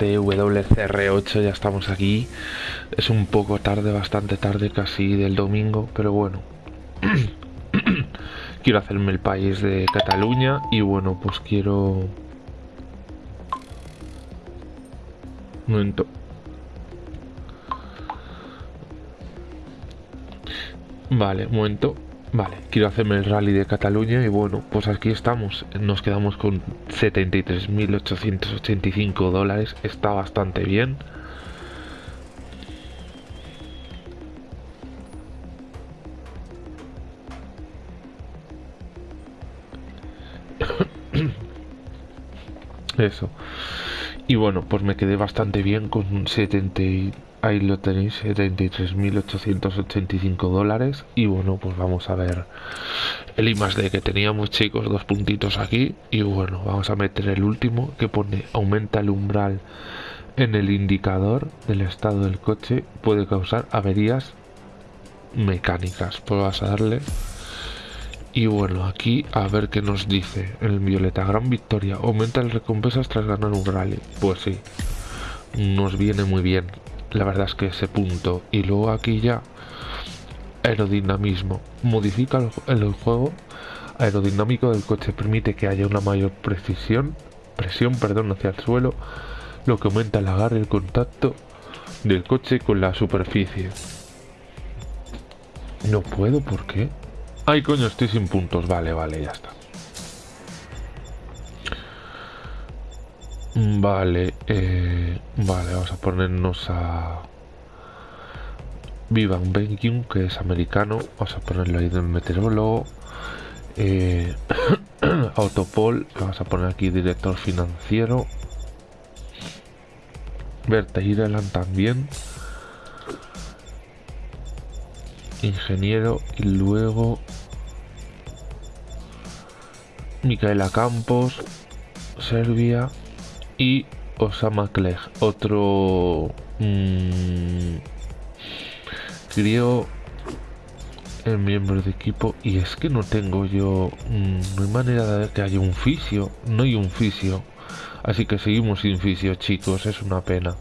chicos y bienvenidos a este WCR8, ya estamos aquí. Es un poco tarde, bastante tarde, casi del domingo, pero bueno. quiero hacerme el país de Cataluña y bueno, pues quiero... Un momento. Vale, un momento. Vale, quiero hacerme el rally de Cataluña y bueno, pues aquí estamos. Nos quedamos con 73.885 dólares. Está bastante bien. Eso. Y bueno, pues me quedé bastante bien con 70 Ahí lo tenéis, 73.885 dólares. Y bueno, pues vamos a ver el I más que teníamos, chicos, dos puntitos aquí. Y bueno, vamos a meter el último que pone aumenta el umbral en el indicador del estado del coche. Puede causar averías mecánicas. Pues vas a darle. Y bueno, aquí a ver qué nos dice el violeta. Gran victoria. Aumenta el recompensas tras ganar un rally. Pues sí, nos viene muy bien la verdad es que ese punto y luego aquí ya aerodinamismo. Modifica el, juego aerodinámico del coche permite que haya una mayor precisión presión perdón hacia el suelo lo que aumenta el agarre y el contacto del coche con la superficie. No puedo ¿por qué? ay coño estoy sin puntos. Vale vale ya está Vale, eh, vale, vamos a ponernos a Vivan Benkyun, que es americano. Vamos a ponerlo ahí del meteorólogo. Eh, Autopol, vamos a poner aquí director financiero. Berta Ireland también. Ingeniero y luego Micaela Campos, Serbia y Osama Clegg, otro mmm, el miembro de equipo y es que no tengo yo mm, no hay manera de ver que haya un fisio no hay un fisio así que seguimos sin fisio chicos es una pena.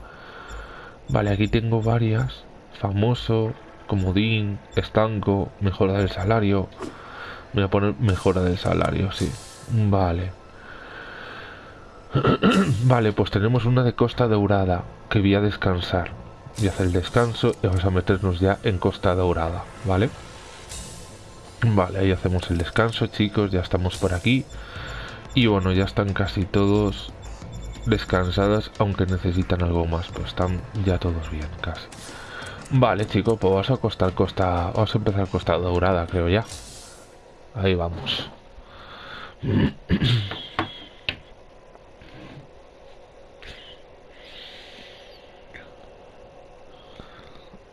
Vale aquí tengo varias famoso comodín estanco mejora del salario voy a poner mejora del salario sí vale vale, pues tenemos una de Costa Dorada que voy a descansar. Y hacer el descanso y vamos a meternos ya en Costa Dorada, ¿vale? Vale, ahí hacemos el descanso, chicos, ya estamos por aquí. Y bueno, ya están casi todos descansadas, aunque necesitan algo más, pues están ya todos bien, casi. Vale, chicos, pues vamos a costar Costa... Vamos a empezar Costa Dorada, creo ya. Ahí vamos.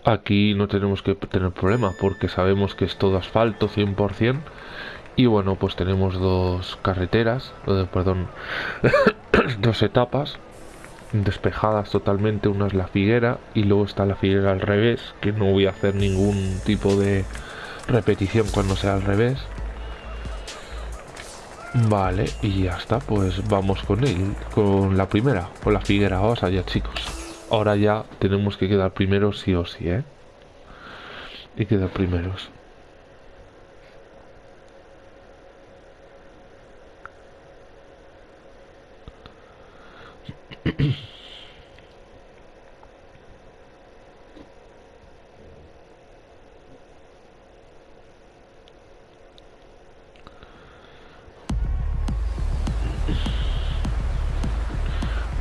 Aquí no tenemos que tener problema porque sabemos que es todo asfalto 100%. Y bueno, pues tenemos dos carreteras, perdón, dos etapas despejadas totalmente. Una es la figuera y luego está la figuera al revés, que no voy a hacer ningún tipo de repetición cuando sea al revés. Vale, y ya está, pues vamos con él, con la primera, con la figuera. Vamos allá, chicos. Ahora ya tenemos que quedar primeros sí o sí, ¿eh? Y quedar primeros.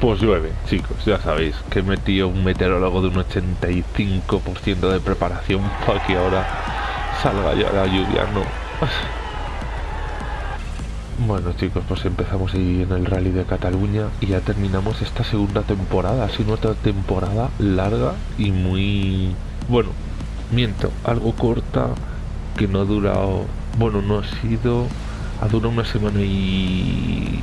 Pues llueve, chicos, ya sabéis que he metido un meteorólogo de un 85% de preparación para que ahora salga ya la lluvia, ¿no? Bueno chicos, pues empezamos ahí en el rally de Cataluña y ya terminamos esta segunda temporada, ha sido otra temporada larga y muy... Bueno, miento, algo corta, que no ha durado... Bueno, no ha sido... Ha durado una semana y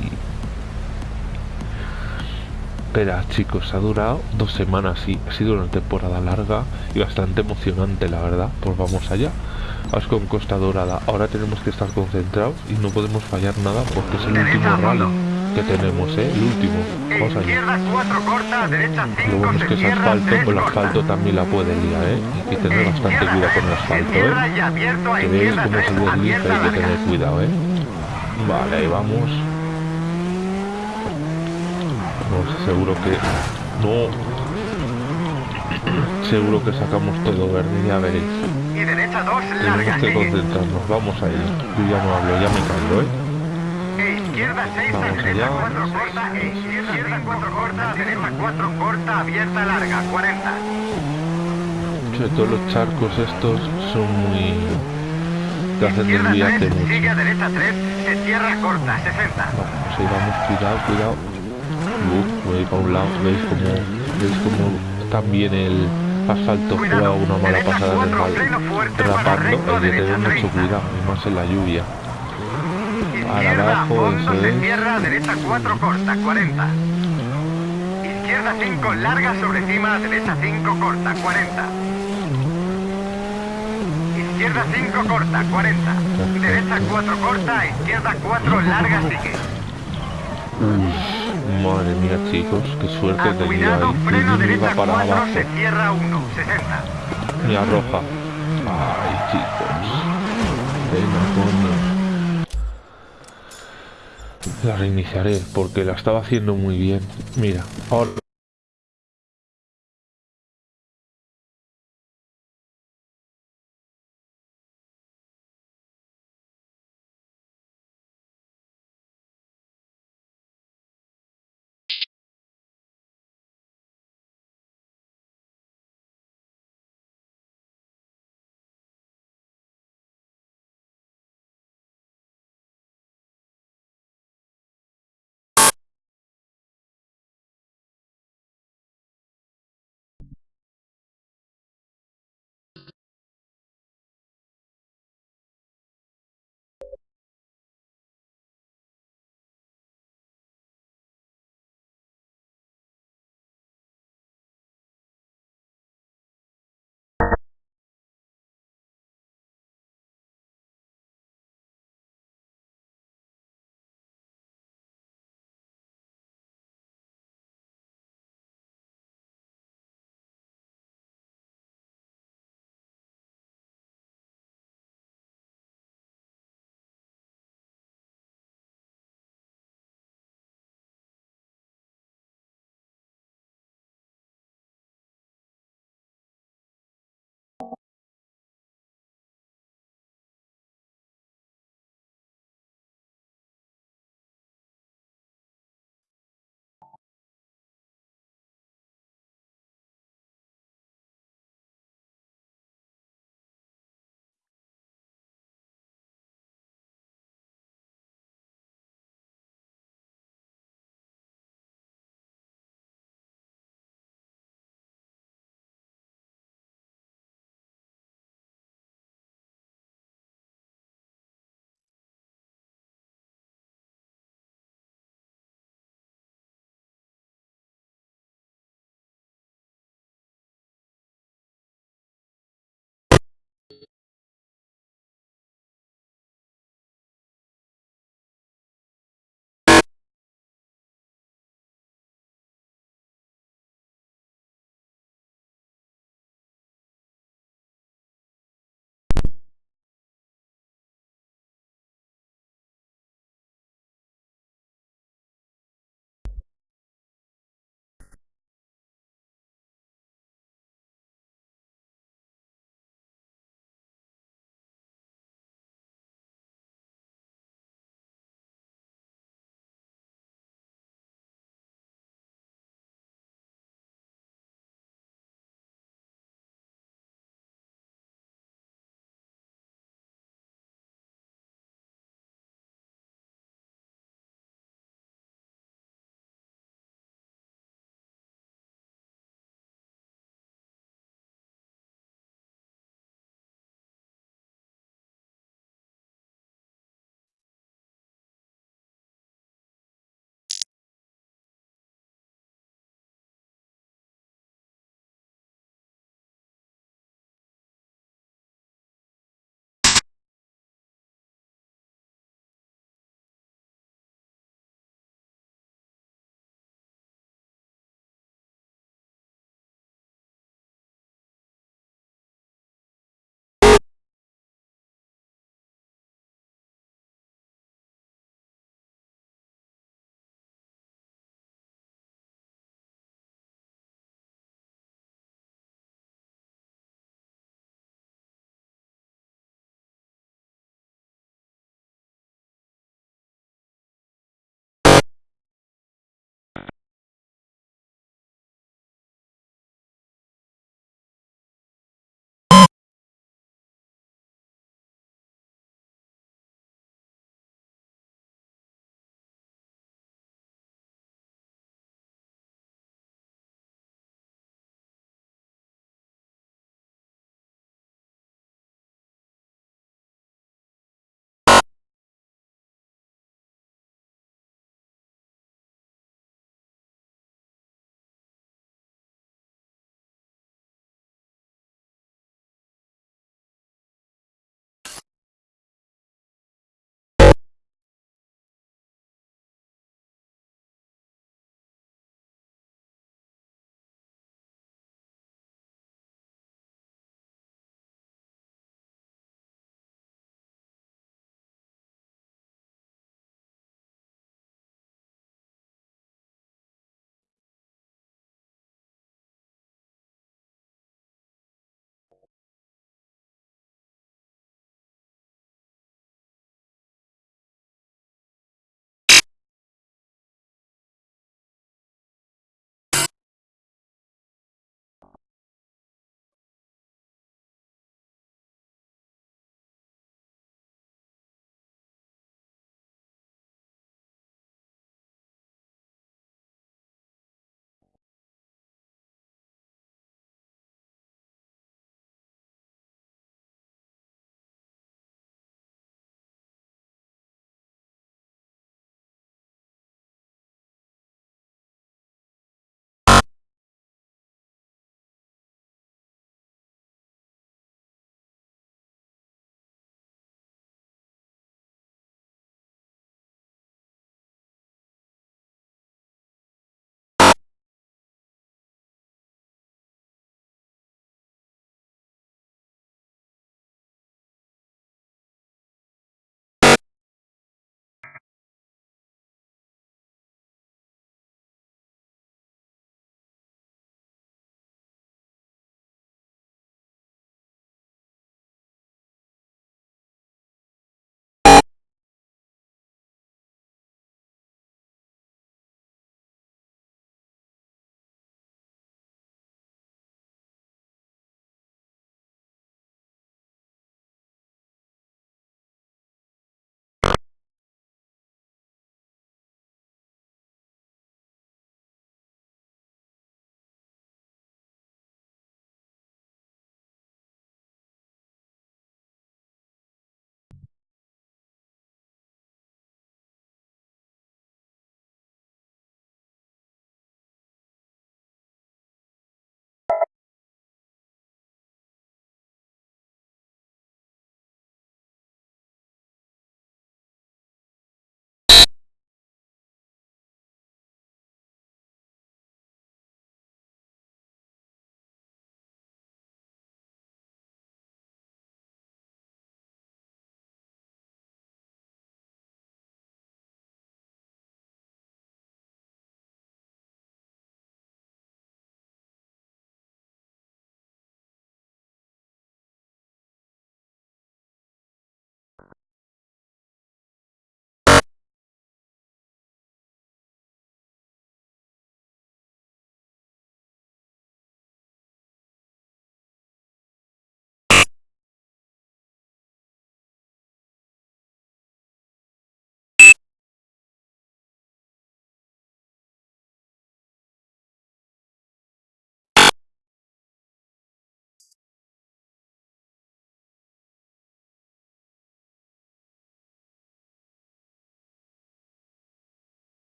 Espera, chicos, ha durado dos semanas y ha sido una temporada larga y bastante emocionante, la verdad. Pues vamos allá. Vamos con Costa Dorada. Ahora tenemos que estar concentrados y no podemos fallar nada porque es el último rally. que tenemos, ¿eh? El último. Vamos allá. Izquierda 4 corta, derecha Lo 5 bueno es que es asfalto, 3 con el asfalto también la puede liar, ¿eh? Hay que tener bastante cuidado con el 3, se asfalto, ¿eh? y Que veis cómo 3, se desliza, abierta hay que tener cuidado, ¿eh? Vale, ahí vamos. Seguro que... No. Seguro que sacamos todo verde, ya veréis. Y derecha 2, Tenemos larga, que concentrarnos, vamos ahí. Yo ya no hablo, ya me caigo, ¿eh? E izquierda 6, Vamos derecha allá. 4 corta, e izquierda 4 corta, derecha 4 corta, abierta larga, 40. Sobre todo los charcos estos son muy... te hacen desviarte 3, mucho. sigue a derecha 3, se cierra corta, 60. Vale, pues ahí vamos, cuidado, cuidado. Uh, voy para un lado, veis como, veis como también el asfalto juega una mala pasada fuerte, para rapando, hay que tener mucho 30. cuidado, y más en la lluvia. Izquierda a abajo, eso se es. cierra, derecha 4 corta, 40. Izquierda 5 larga sobre cima, derecha 5 corta, 40. Izquierda 5 corta, 40. Derecha 4 corta, izquierda 4 larga sigue. Madre mía chicos, qué suerte he tenido cuidado, ahí. freno me iba para 4, abajo, se cierra 1, 60. me arroja. Ay chicos. Venga, coño. La reiniciaré porque la estaba haciendo muy bien. Mira, ahora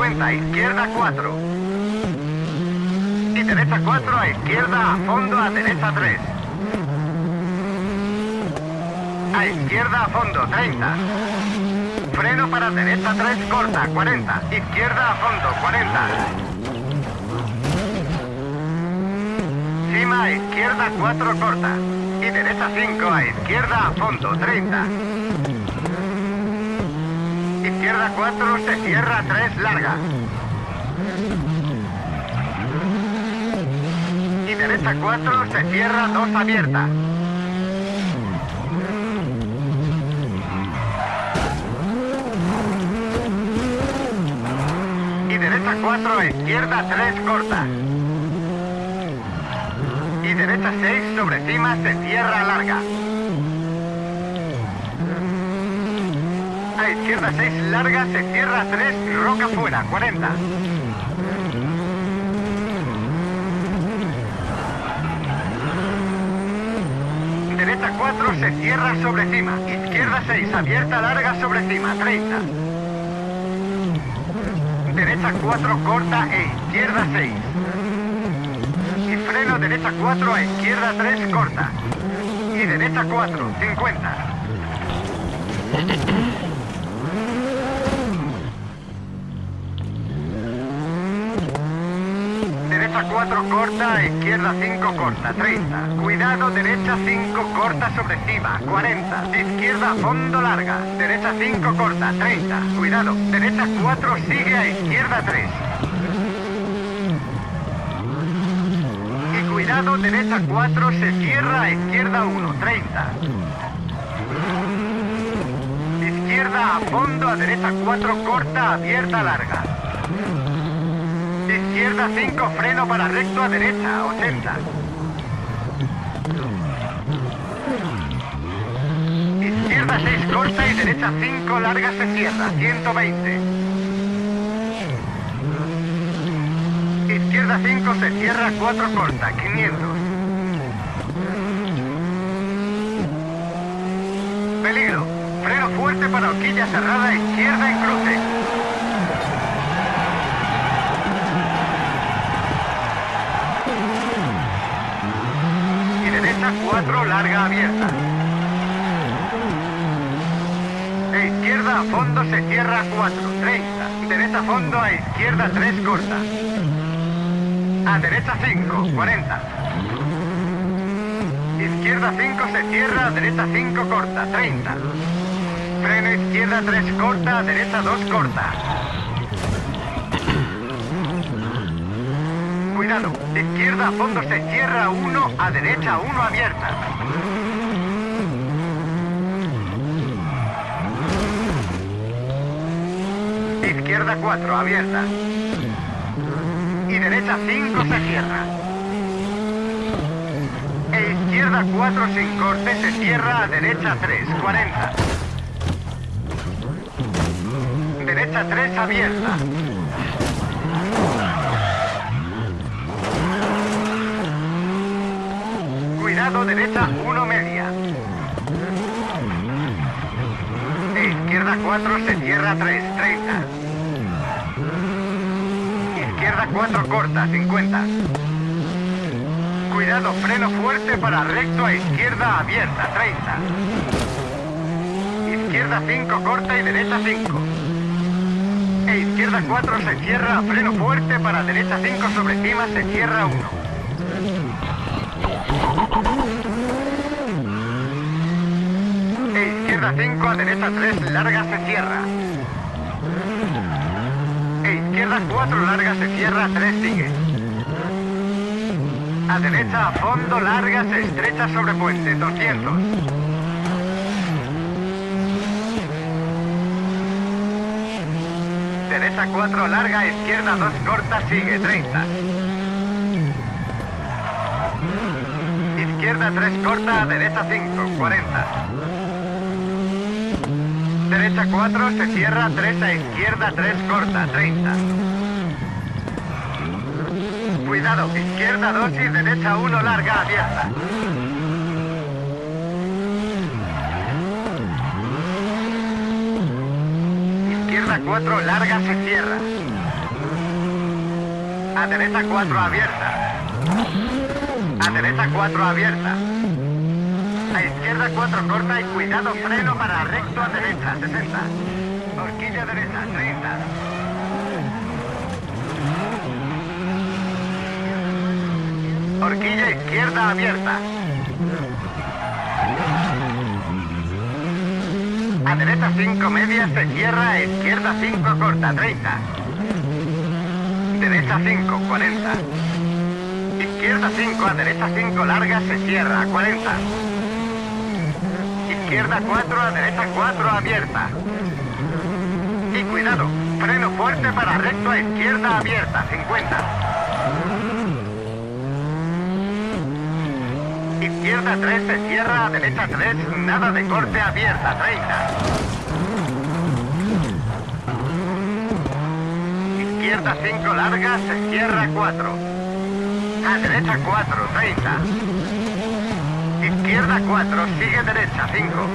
50, izquierda 4. Y derecha 4 a izquierda, a fondo, a derecha 3. A izquierda, a fondo, 30. Freno para derecha 3, corta, 40. Izquierda, a fondo, 40. Cima a izquierda 4 corta. Y derecha 5 a izquierda a fondo 30. Izquierda 4 se cierra 3 larga. Y derecha 4 se cierra 2 abierta. Y derecha 4 a izquierda 3 corta. Y derecha 6 sobre cima se cierra larga. A izquierda 6 larga se cierra 3 roca fuera 40. Derecha 4 se cierra sobre cima. Izquierda 6 abierta larga sobre cima 30. Derecha 4 corta e izquierda 6. Y freno derecha 4 a izquierda 3 corta. Y derecha 4, 50. Derecha 4 corta, izquierda 5 corta, 30. Cuidado, derecha 5 corta sobre cima, 40. Izquierda fondo larga, derecha 5 corta, 30. Cuidado, derecha 4 sigue a izquierda 3. Y cuidado, derecha 4 se cierra izquierda 1, 30. Izquierda a fondo, a derecha 4 corta, abierta larga. Izquierda 5, freno para recto a derecha, 80. Izquierda 6, corta y derecha 5, larga se cierra, 120. Izquierda 5 se cierra, 4 corta, 500. Peligro. Freno fuerte para horquilla cerrada, izquierda en cruce. Y derecha 4, larga abierta. E izquierda a fondo se cierra 4, 30. Derecha a fondo a izquierda 3, corta. A derecha 5, 40. Izquierda 5 se cierra, derecha 5 corta, 30. Freno izquierda 3 corta, derecha 2 corta. Cuidado, izquierda a fondo se cierra 1, a derecha 1 abierta. Izquierda 4 abierta. Y derecha 5 se cierra. E izquierda 4 sin corte se cierra a derecha 3, 40. Derecha 3 abierta. Cuidado, derecha 1 media. E izquierda 4 se cierra 3, 30. Izquierda 4 corta, 50. Cuidado, freno fuerte para recto a izquierda abierta, 30. Izquierda 5 corta y derecha 5. E izquierda 4 se cierra, freno fuerte para derecha 5 sobre cima se cierra 1. E izquierda 5 a derecha 3 larga se cierra. E izquierda 4 larga se cierra, 3 sigue. A derecha a fondo larga se estrecha sobre puente, 200. Derecha 4 larga, izquierda 2 corta, sigue, 30. Izquierda 3 corta, derecha 5, 40. Derecha 4 se cierra, 3 a izquierda 3 corta, 30. Cuidado, izquierda 2 y derecha 1 larga abierta. Izquierda 4 larga se cierra. A derecha 4 abierta. A derecha 4 abierta. A izquierda 4 corta y cuidado freno para recto a derecha 60. Horquilla derecha 30. Horquilla izquierda abierta. A derecha 5 media se cierra, a izquierda 5 corta, 30. Derecha 5, 40. Izquierda 5, a derecha 5 larga se cierra, 40. Izquierda 4, a derecha 4 abierta. Y cuidado, freno fuerte para recto a izquierda abierta, 50. Izquierda 3 se cierra, a derecha 3, nada de corte abierta, 30. Izquierda 5 larga, se cierra 4. A derecha 4, 30. Izquierda 4, sigue derecha 5.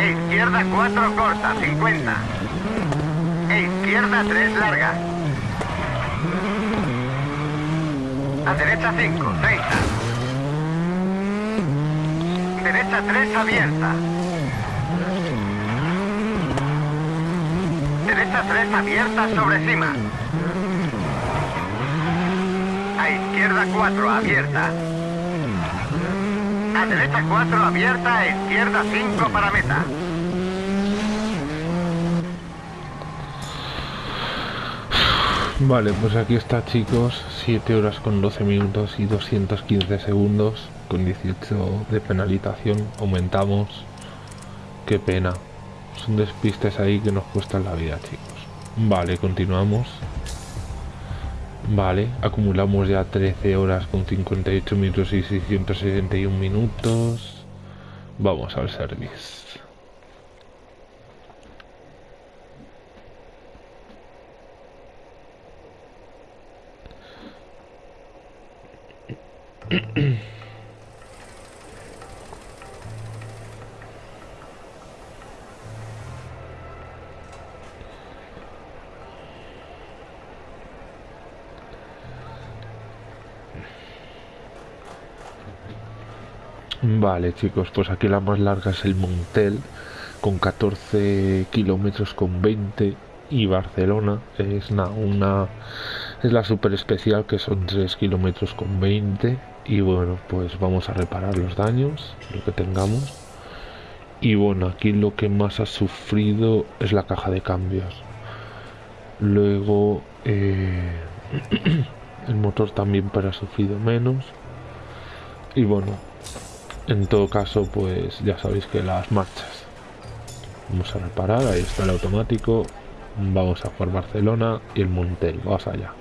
E izquierda 4 corta, 50. E izquierda 3 larga. A derecha 5, 30. Derecha 3 abierta. Derecha 3 abierta sobre cima. A izquierda 4 abierta. A derecha 4 abierta, a izquierda 5 para meta. Vale, pues aquí está chicos, 7 horas con 12 minutos y 215 segundos, con 18 de penalización, aumentamos, qué pena, son despistes ahí que nos cuestan la vida chicos. Vale, continuamos. Vale, acumulamos ya 13 horas con 58 minutos y 661 minutos. Vamos al service. Vale chicos, pues aquí la más larga es el Montel con 14 kilómetros con 20 y Barcelona es una, una es la super especial que son 3 kilómetros con 20 y bueno pues vamos a reparar los daños lo que tengamos. Y bueno aquí lo que más ha sufrido es la caja de cambios. Luego eh, el motor también pero ha sufrido menos. Y bueno en todo caso pues ya sabéis que las marchas. Vamos a reparar ahí está el automático. Vamos a jugar Barcelona y el Montel vamos allá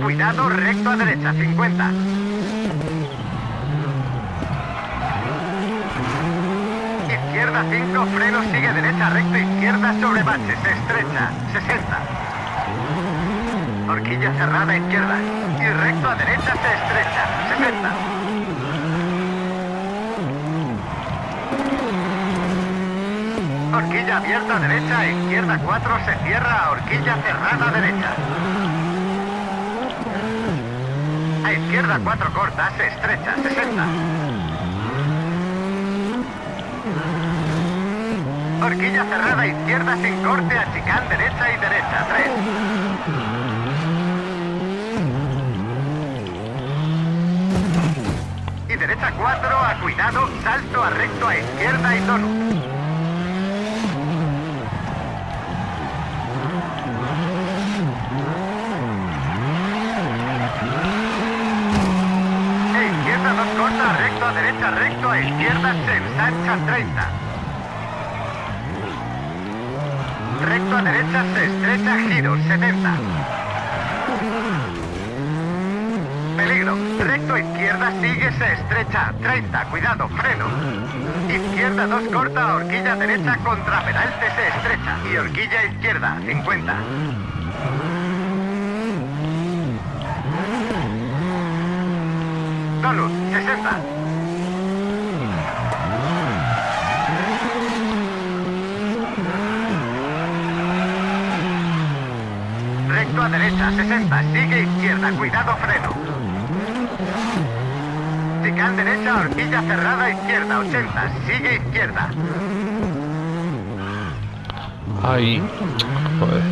cuidado, recto a derecha, 50. Izquierda 5, freno, sigue derecha, recto, izquierda sobre baches, estrecha, 60. Horquilla cerrada, izquierda. Y recto a derecha, se estrecha, 60. Horquilla abierta derecha, izquierda 4, se cierra, horquilla cerrada derecha. Izquierda 4 corta, se estrecha, 60. Horquilla cerrada, izquierda sin corte, a chicán derecha y derecha, 3. derecha 4 a cuidado, salto a recto a izquierda y donut. Recto a a izquierda, se ensancha 30. Recto a derecha, se estrecha, giro 70. Peligro. Recto izquierda sigue, se estrecha. 30. Cuidado, freno. Izquierda 2 corta, horquilla derecha contra peralte se estrecha. Y horquilla izquierda, 50. Donut, 60. Recto a derecha, 60. Sigue izquierda, cuidado, freno. Chicán derecha, horquilla cerrada, izquierda, 80. Sigue izquierda. Ahí. Joder.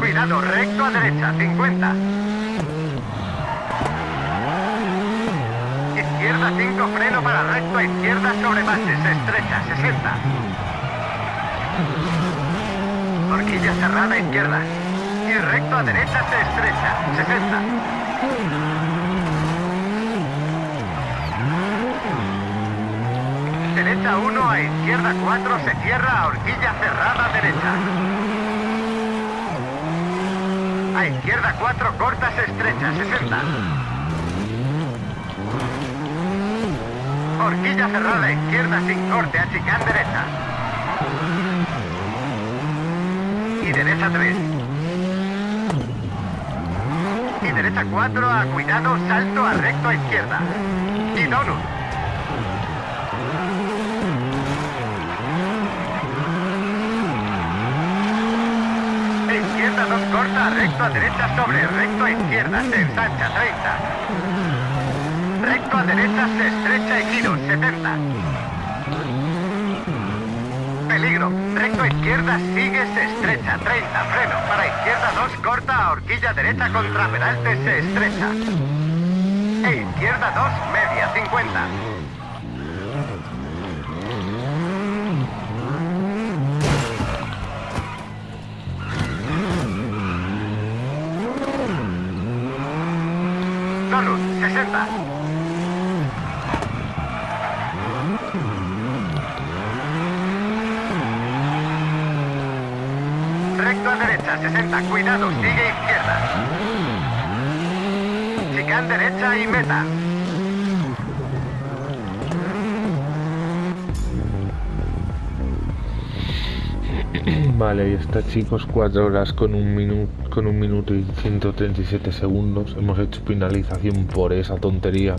Cuidado, recto a derecha, 50. Izquierda 5, freno para recto a izquierda sobre base, se estrecha, 60. Horquilla cerrada, izquierda. Recto a derecha se estrecha, 60. Derecha 1 a izquierda 4 se cierra a horquilla cerrada derecha. A izquierda 4 corta se estrecha, 60. Horquilla cerrada izquierda sin corte a derecha. Y derecha 3. Y derecha 4 a cuidado, salto a recto a izquierda. Y donut. Izquierda 2 corta, recto a derecha sobre, recto a izquierda, se ensancha, 30. Recto a derecha se estrecha y giro, 70. Peligro. Recto izquierda sigue, se estrecha, 30. Freno. Para izquierda 2 corta a horquilla derecha contra peralte se estrecha. E izquierda 2 media, 50. Donut, 60. Recto a derecha, 60. Cuidado, sigue izquierda. Chicán derecha y meta. Vale, ahí está chicos, 4 horas con un minuto con un minuto y 137 segundos. Hemos hecho finalización por esa tontería.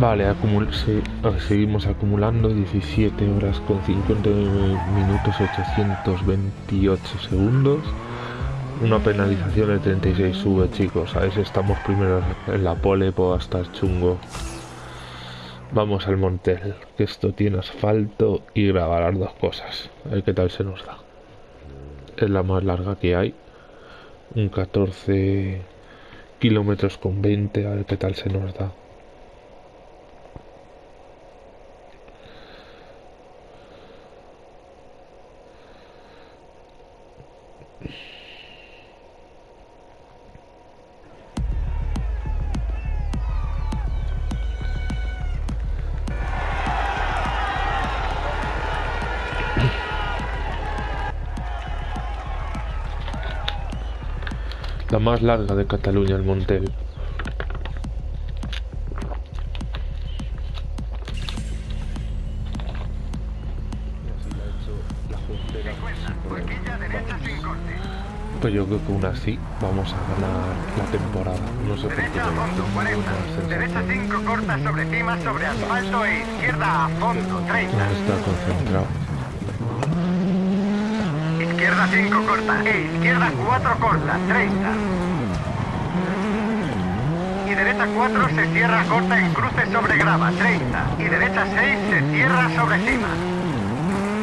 Vale, seguimos acumulando 17 horas con 50 minutos 828 segundos. Una penalización de 36 sube, chicos. A ver si estamos primero en la pole, puedo estar chungo. Vamos al Montel, que esto tiene asfalto y grabar las dos cosas. A ver qué tal se nos da. Es la más larga que hay. Un 14 kilómetros con 20, a ver qué tal se nos da. Más larga de Cataluña, el Montel. Pues yo creo que aún así vamos a ganar la temporada. No sé por qué. Derecha a fondo, 40. Derecha 5 corta sobre cima, sobre asfalto e izquierda a fondo, 30. No está concentrado. Izquierda 5 corta e izquierda 4 corta, 30. Y derecha 4 se cierra corta en cruce sobre grava, 30. Y derecha 6 se cierra sobre cima.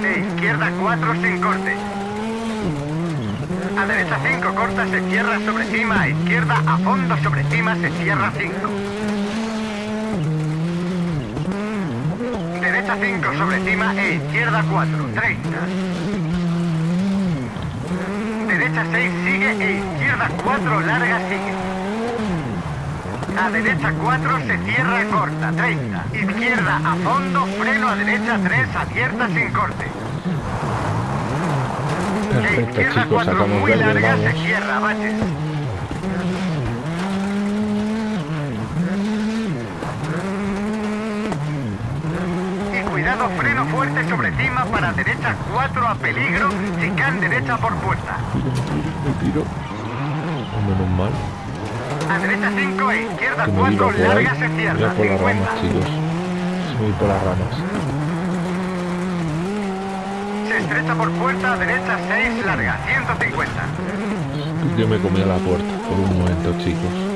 E izquierda 4 sin corte. A derecha 5 corta se cierra sobre cima, a izquierda a fondo sobre cima se cierra 5. Derecha 5 sobre cima e izquierda 4, 30. Derecha 6 sigue e izquierda 4 larga sigue. A derecha 4 se cierra corta, 30. Izquierda a fondo, freno a derecha 3 abierta sin corte. E Perfecto, izquierda chicos, 4 sacamos muy larga se cierra, baches. Freno fuerte sobre cima para derecha 4 a peligro, chicán derecha por puerta. Me tiro. Menos mal. A derecha 5 e izquierda Que me iba 4 por ahí. larga se cierra, a por las 50. ramas, chicos. Voy por las ramas. Se estrecha por puerta, derecha 6 larga, 150. Yo me comía la puerta por un momento, chicos.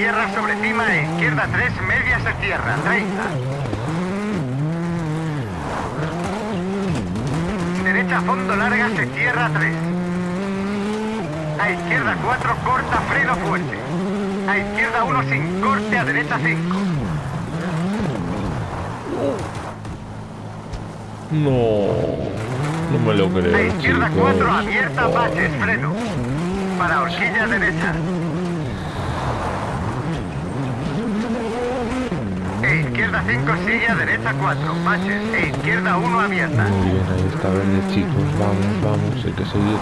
Derecha 5 se cierra sobre cima e izquierda 3 media se cierra, 30. Derecha a fondo larga se cierra 3. A izquierda 4 corta freno fuerte. A izquierda 1 sin corte, a derecha 5. No, no me lo creo, A izquierda chicos. 4 abierta, baches, freno. Para horquilla derecha. Izquierda 5 sigue a derecha 4, baches. E izquierda 1 abierta. Muy bien, ahí está verde, chicos. Vamos, vamos, hay que seguir.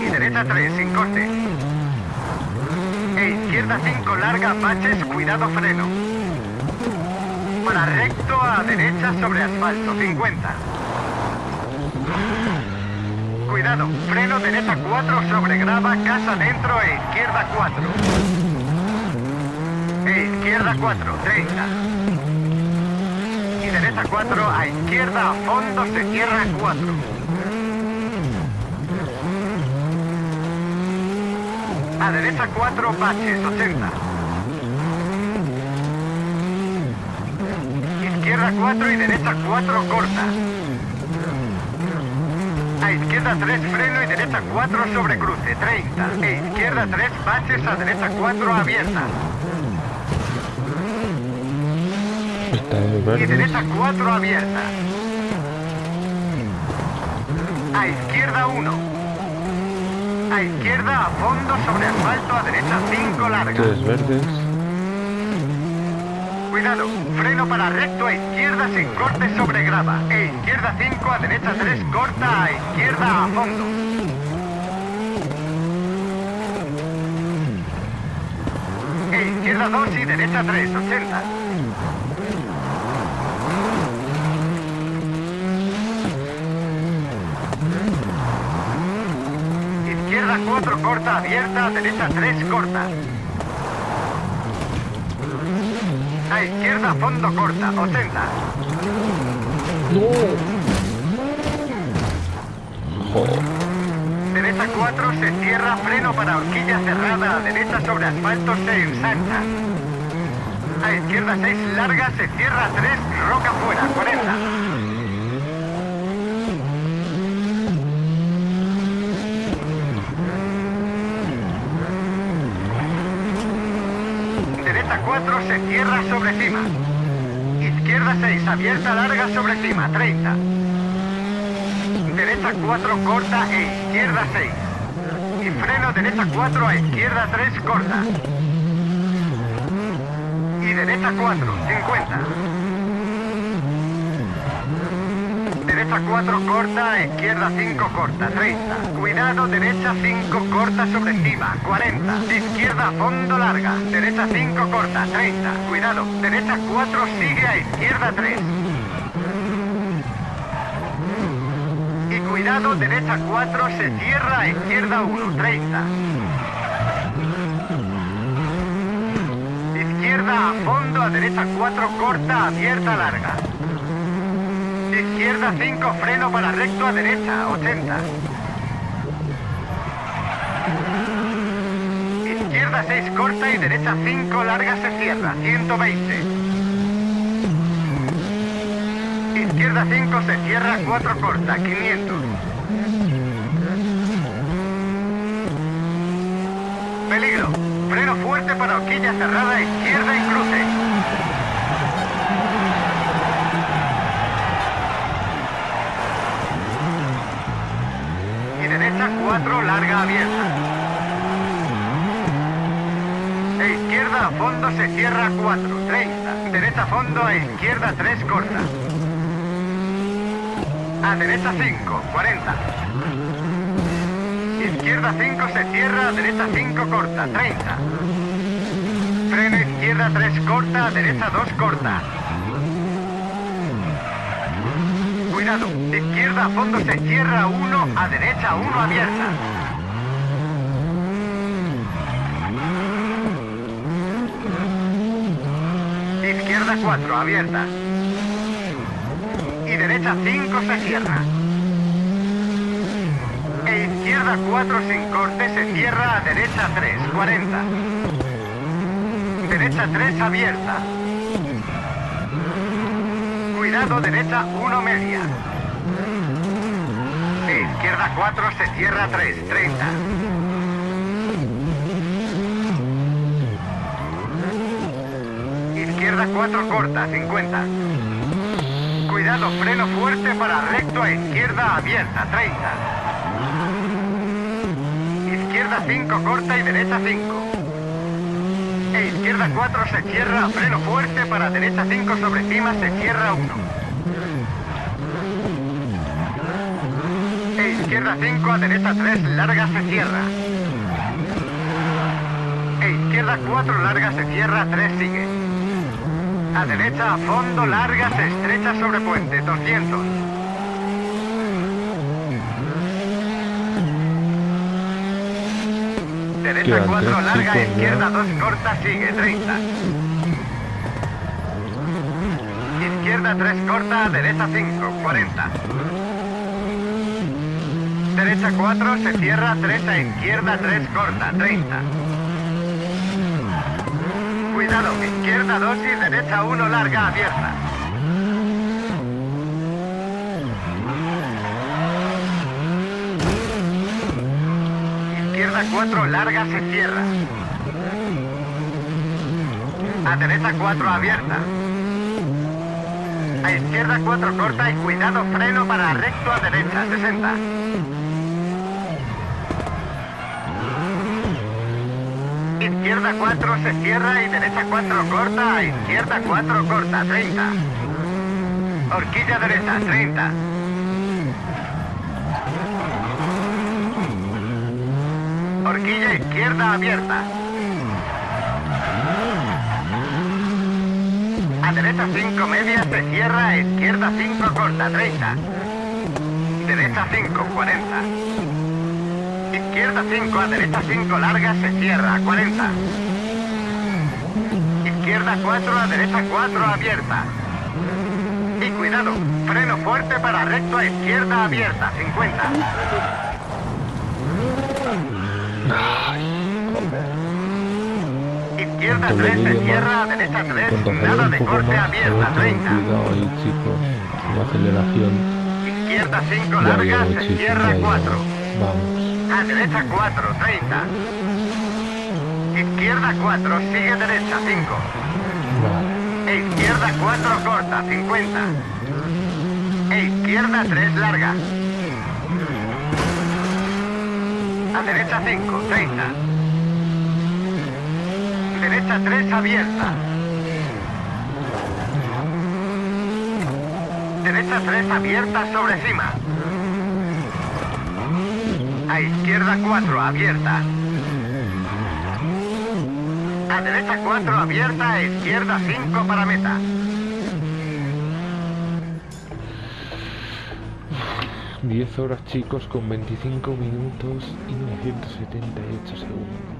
Y derecha 3 sin corte. E izquierda 5 larga, baches, cuidado freno. Para recto a derecha sobre asfalto, 50. Cuidado, freno derecha 4 sobre grava, casa dentro e izquierda 4. Izquierda 4, 30. Y derecha 4 a izquierda a fondo se cierra 4. A derecha 4 baches, 80. Izquierda 4 y derecha 4 corta. A izquierda 3 freno y derecha 4 sobre cruce, 30. E izquierda 3 baches a derecha 4 abierta. Está de Y verde. derecha 4 abierta. A izquierda 1. A izquierda a fondo sobre asfalto a derecha 5 larga. Tres verdes. Cuidado, freno para recto a izquierda sin corte sobre grava. E izquierda 5 a derecha 3 corta a izquierda a fondo. E izquierda 2 y derecha 3, 80. 4 corta abierta, derecha 3 corta. A izquierda fondo corta, 80. No. Derecha 4 se cierra, freno para horquilla cerrada, a derecha sobre asfalto se ensancha. A izquierda 6 larga, se cierra 3, roca fuera, 40. 4 se cierra sobre cima. Izquierda 6, abierta larga sobre cima, 30. Derecha 4 corta e izquierda 6. Y freno derecha 4 a izquierda 3 corta. Y derecha 4, 50. Derecha 4 corta, izquierda 5 corta, 30. Cuidado, derecha 5 corta sobre cima, 40. Izquierda fondo larga, derecha 5 corta, 30. Cuidado, derecha 4 sigue a izquierda 3. Y cuidado, derecha 4 se cierra a izquierda 1, 30. Izquierda a fondo, a derecha 4 corta, abierta larga. Izquierda 5 freno para recto a derecha, 80. Izquierda 6 corta y derecha 5 larga se cierra, 120. Izquierda 5 se cierra, 4 corta, 500. Peligro. Freno fuerte para horquilla cerrada, izquierda y cruce. Derecha 4, larga abierta. E izquierda a fondo se cierra 4, 30. Derecha a fondo a izquierda 3, corta. A derecha 5, 40. Izquierda 5 se cierra, a derecha 5 corta, 30. Freno izquierda 3 corta, a derecha 2 corta. Cuidado, izquierda a fondo se cierra 1, a derecha 1 abierta. Izquierda 4 abierta. Y derecha 5 se cierra. E izquierda 4 sin corte se cierra a derecha 3, 40. Derecha 3 abierta. Cuidado, derecha 1 media. Izquierda 4 se cierra 3, 30. Izquierda 4 corta, 50. Cuidado, freno fuerte para recto a izquierda abierta, 30. Izquierda 5 corta y derecha 5. Izquierda 4 se cierra, freno fuerte para derecha 5 sobre cima se cierra 1. E izquierda 5 a derecha 3 larga se cierra. E izquierda 4 larga se cierra, 3 sigue. A derecha a fondo larga se estrecha sobre puente, 200. Derecha Quedan 4 tres larga, chicos, izquierda ¿no? 2 corta, sigue, 30. Izquierda 3 corta, derecha 5, 40. Derecha 4 se cierra, 3 a izquierda 3 corta, 30. Cuidado, izquierda 2 y derecha 1 larga abierta. Izquierda 4 larga se cierra. A derecha 4 abierta. A izquierda 4 corta y cuidado freno para recto a derecha 60. Izquierda 4 se cierra y derecha 4 corta, a izquierda 4 corta, 30. Horquilla derecha, 30. Horquilla izquierda abierta. A derecha 5 media se cierra, izquierda 5 corta, 30. Derecha 5, 40. Izquierda 5 a derecha 5 larga se cierra, 40. izquierda 4, a derecha 4, abierta. Y cuidado, freno fuerte para recto a izquierda abierta, 50. Izquierda Cuanto le 3, se cierra, derecha 3, cuanto nada de corte abierta, hay que tener 30. cuidado ahí, chicos. La aceleración. Izquierda 5, Ya larga, se cierra ya llego. 4. Vamos. A derecha 4, 30. Izquierda 4, sigue derecha 5. Vale. E izquierda 4 corta, 50. E izquierda 3 larga. A derecha 5, 30. Derecha 3 abierta. Derecha 3 abierta sobre cima. A izquierda 4 abierta. A derecha 4 abierta, a izquierda 5 para meta. Diez horas chicos con 25 minutos y 978 segundos.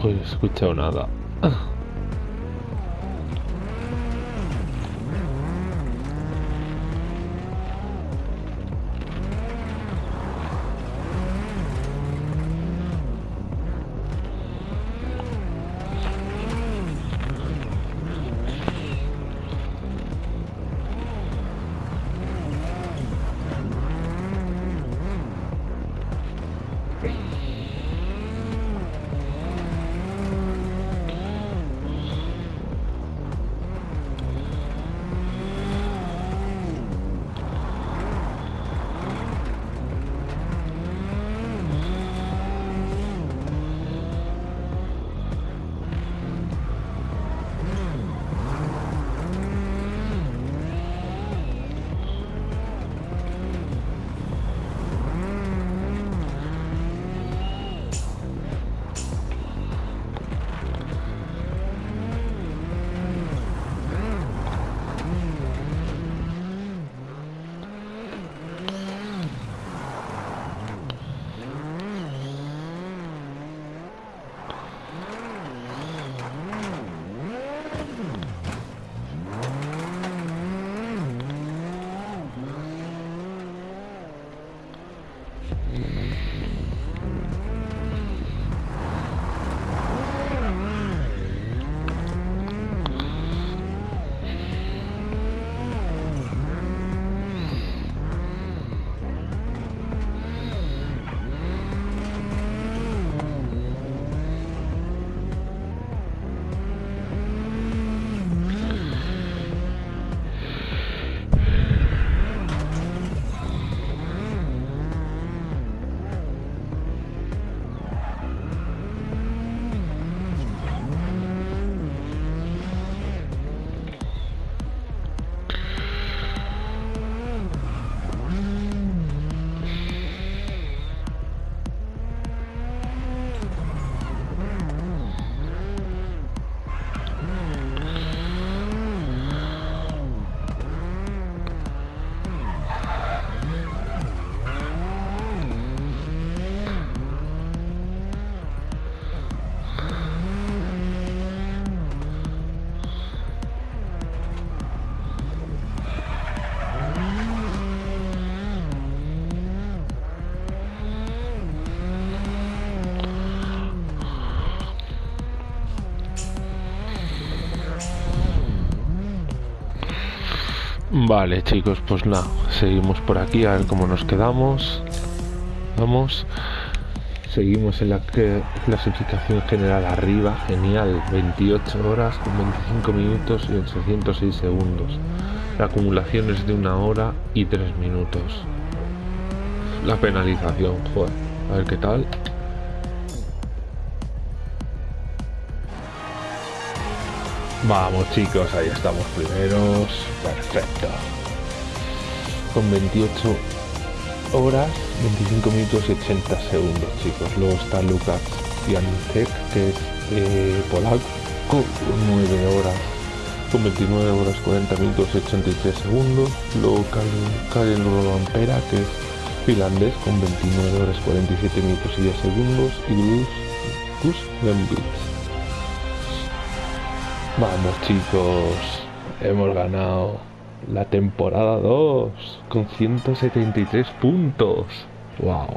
Pues, escuchado nada. Vale, chicos, pues nada, seguimos por aquí a ver cómo nos quedamos. Vamos. Seguimos en la clasificación general arriba, genial, 28 horas con 25 minutos y 806 segundos. La acumulación es de una hora y 3 minutos. La penalización, joder, a ver qué tal. Vamos chicos, ahí estamos primeros. Perfecto. Con 28 horas, 25 minutos y 80 segundos, chicos. Luego está Lucas Jancek, que es eh, polaco, con 9 horas, con 29 horas 40 minutos y 83 segundos. Luego Karen Ampera, que es finlandés, con 29 horas 47 minutos y 10 segundos. Y Gus Gambits Vamos chicos, hemos ganado la temporada 2 con 173 puntos. Wow.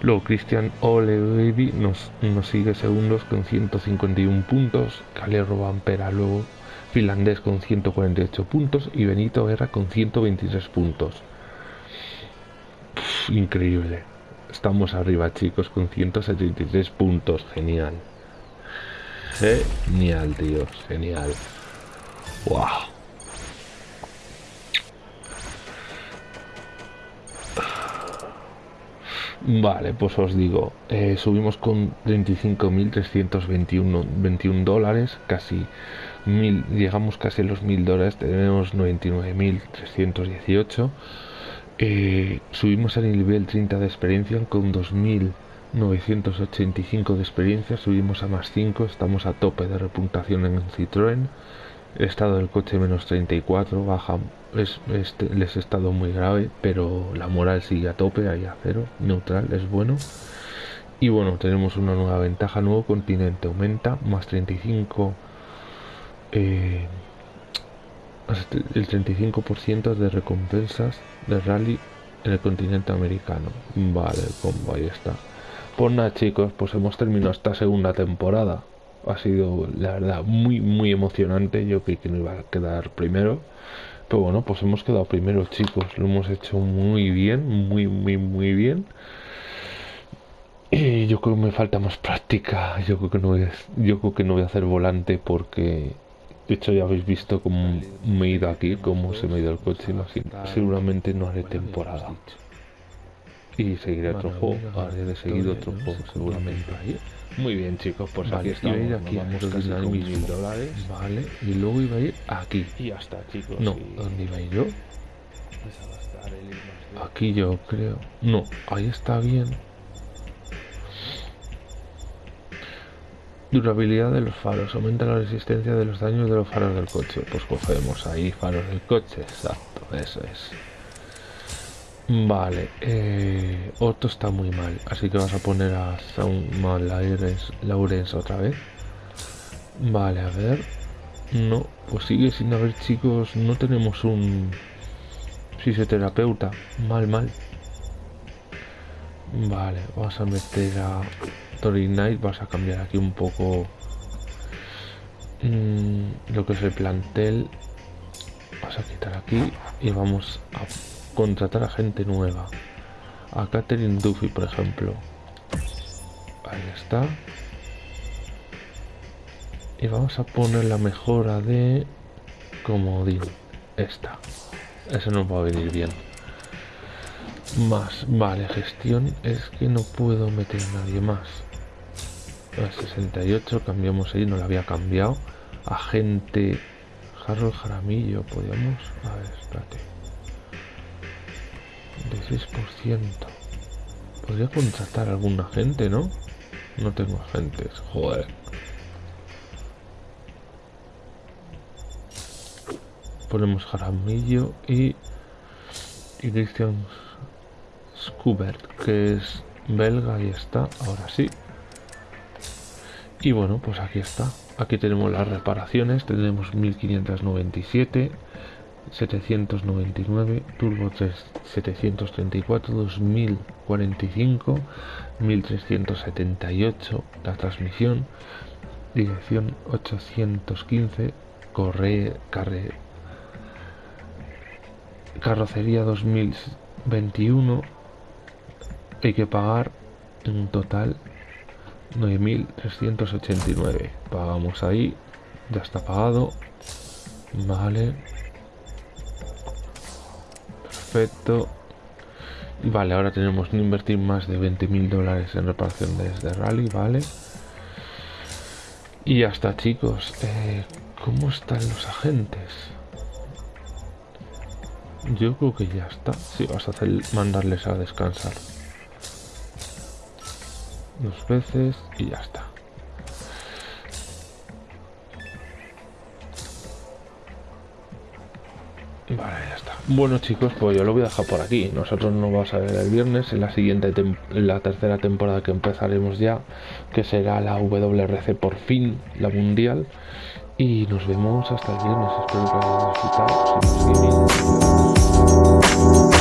Luego Christian Olevi nos, nos sigue segundos con 151 puntos. Calero Vampera luego finlandés con 148 puntos y Benito Guerra con 123 puntos. increíble. Estamos arriba chicos con 173 puntos. Genial. Genial, tío. Genial. Wow. Vale, pues os digo, eh, subimos con 35.321 dólares, casi mil, llegamos casi a los 1.000 dólares, tenemos 99.318. Eh, subimos al nivel 30 de experiencia con 2.000 985 de experiencia, subimos a más 5, estamos a tope de repuntación en Citroën. El estado del coche menos 34, baja, es, este, les estado muy grave, pero la moral sigue a tope, ahí a cero, neutral, es bueno. Y bueno, tenemos una nueva ventaja, nuevo continente, aumenta, más 35, eh, el 35% de recompensas de rally en el continente americano. Vale, combo, ahí está. Pues nada chicos, pues hemos terminado esta segunda temporada. Ha sido la verdad muy muy emocionante. Yo creí que no iba a quedar primero. Pero bueno, pues hemos quedado primero chicos. Lo hemos hecho muy bien, muy muy muy bien. Y yo creo que me falta más práctica. Yo creo que no voy a, yo creo que no voy a hacer volante porque de hecho ya habéis visto cómo me he ido aquí, cómo se me ha ido el coche. Seguramente no haré temporada. Y seguiré otro juego, haré de seguir otro juego seguramente. Muy bien chicos, pues aquí estamos. Iba a ir aquí vamos a mil dólares. Vale, y luego iba a ir aquí. Y hasta chicos. No, ¿dónde iba a ir yo? Aquí yo creo. No, ahí está bien. Durabilidad de los faros. Aumenta la resistencia de los daños de los faros del coche. Pues cogemos ahí faros del coche. Exacto, eso es. Vale, eh, Otto está muy mal, así que vas a poner a Sound Laurens otra vez. Vale, a ver. No, pues sigue sin haber chicos, no tenemos un fisioterapeuta. Mal, mal. Vale, vamos a meter a Tori Knight, vas a cambiar aquí un poco mm, lo que es el plantel. Vas a quitar aquí y vamos a contratar a gente nueva. A Catherine Duffy, por ejemplo. Ahí está. Y vamos a poner la mejora de comodín. Esta. Eso nos va a venir bien. Más. Vale, gestión. Es que no puedo meter a nadie más. A 68 cambiamos ahí, no la había cambiado. Agente Harold Jaramillo, podríamos. A ver, espérate de 6%. Podría contratar a alguna gente, ¿no? No tengo agentes, joder. Ponemos Jaramillo y, y Christian Skubert, que es belga y está, ahora sí. Y bueno, pues aquí está. Aquí tenemos las reparaciones, tenemos 1597 799, Turbo 3 734, 2045, 1378, la transmisión, dirección 815, corre, carre, carrocería 2021 hay que pagar en total 9.389 pagamos ahí ya está pagado vale perfecto. Vale ahora tenemos que invertir más de 20.000 dólares en reparaciones de rally vale y ya está chicos. Eh, ¿cómo están los agentes? yo creo que ya está. Sí, vas a hacer mandarles a descansar. Dos veces y ya está. Vale, ya está. Bueno chicos, pues yo lo voy a dejar por aquí. Nosotros nos vamos a ver el viernes en la siguiente, la tercera temporada que empezaremos ya, que será la WRC por fin, la mundial. Y nos vemos hasta el viernes. Espero que hayáis.